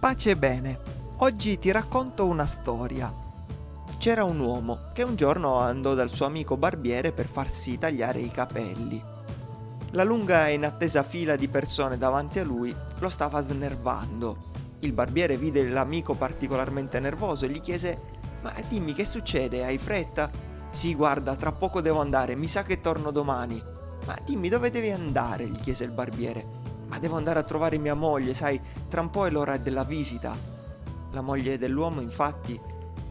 Pace e bene, oggi ti racconto una storia. C'era un uomo che un giorno andò dal suo amico barbiere per farsi tagliare i capelli. La lunga e inattesa fila di persone davanti a lui lo stava snervando. Il barbiere vide l'amico particolarmente nervoso e gli chiese Ma dimmi che succede, hai fretta? Sì, guarda, tra poco devo andare, mi sa che torno domani. Ma dimmi dove devi andare? gli chiese il barbiere. Ma devo andare a trovare mia moglie, sai, tra un po' è l'ora della visita. La moglie dell'uomo, infatti,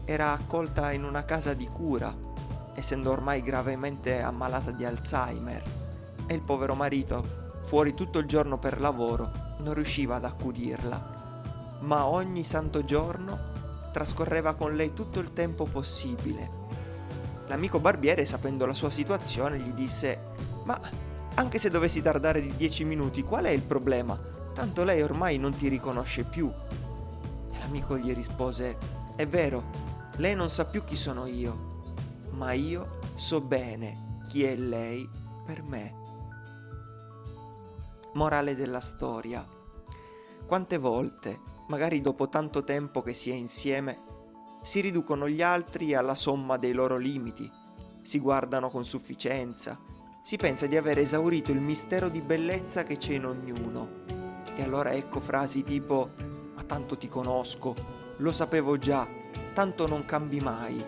era accolta in una casa di cura, essendo ormai gravemente ammalata di Alzheimer. E il povero marito, fuori tutto il giorno per lavoro, non riusciva ad accudirla. Ma ogni santo giorno trascorreva con lei tutto il tempo possibile. L'amico barbiere, sapendo la sua situazione, gli disse: Ma anche se dovessi tardare di dieci minuti, qual è il problema? Tanto lei ormai non ti riconosce più. E l'amico gli rispose, è vero, lei non sa più chi sono io, ma io so bene chi è lei per me. Morale della storia. Quante volte, magari dopo tanto tempo che si è insieme, si riducono gli altri alla somma dei loro limiti, si guardano con sufficienza, si pensa di aver esaurito il mistero di bellezza che c'è in ognuno. E allora ecco frasi tipo ma tanto ti conosco, lo sapevo già, tanto non cambi mai.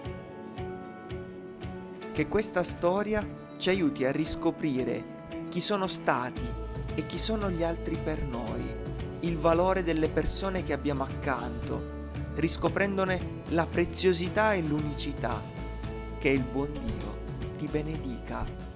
Che questa storia ci aiuti a riscoprire chi sono stati e chi sono gli altri per noi, il valore delle persone che abbiamo accanto, riscoprendone la preziosità e l'unicità. Che il buon Dio ti benedica.